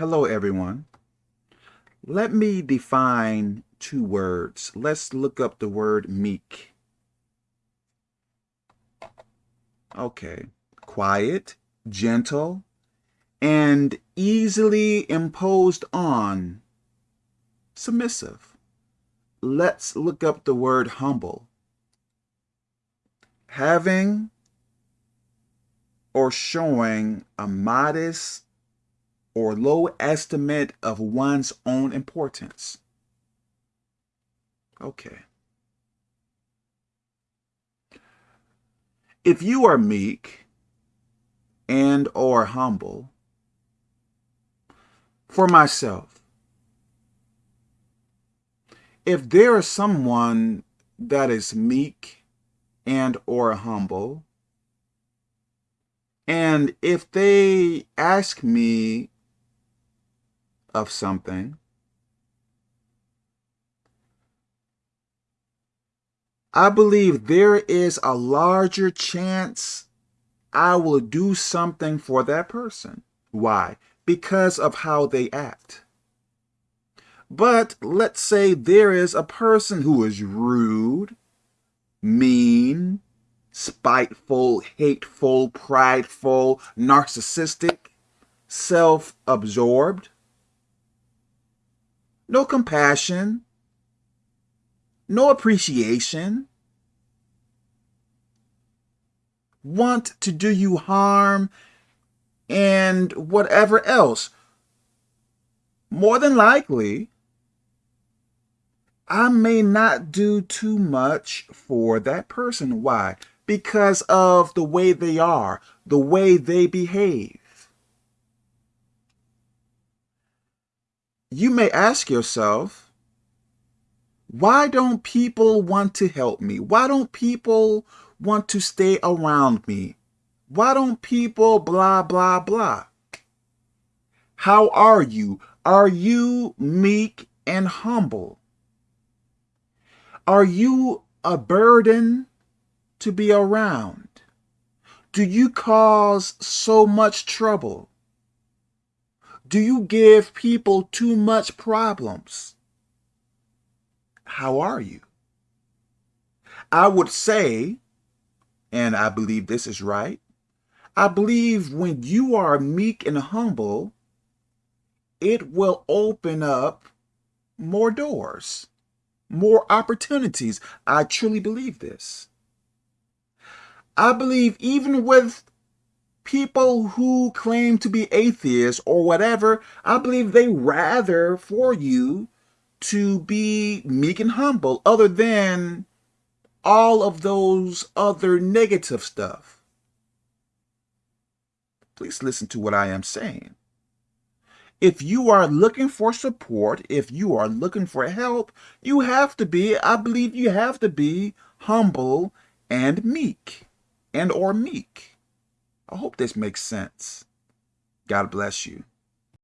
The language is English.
Hello, everyone. Let me define two words. Let's look up the word meek. Okay. Quiet, gentle, and easily imposed on. Submissive. Let's look up the word humble. Having or showing a modest or low estimate of one's own importance. Okay. If you are meek and or humble, for myself, if there is someone that is meek and or humble, and if they ask me of something, I believe there is a larger chance I will do something for that person. Why? Because of how they act. But let's say there is a person who is rude, mean, spiteful, hateful, prideful, narcissistic, self-absorbed, no compassion, no appreciation, want to do you harm, and whatever else. More than likely, I may not do too much for that person. Why? Because of the way they are, the way they behave. You may ask yourself, why don't people want to help me? Why don't people want to stay around me? Why don't people blah, blah, blah? How are you? Are you meek and humble? Are you a burden to be around? Do you cause so much trouble? Do you give people too much problems? How are you? I would say, and I believe this is right, I believe when you are meek and humble, it will open up more doors, more opportunities. I truly believe this. I believe even with people who claim to be atheists or whatever, I believe they rather for you to be meek and humble other than all of those other negative stuff. Please listen to what I am saying. If you are looking for support, if you are looking for help, you have to be, I believe you have to be humble and meek and or meek. I hope this makes sense. God bless you.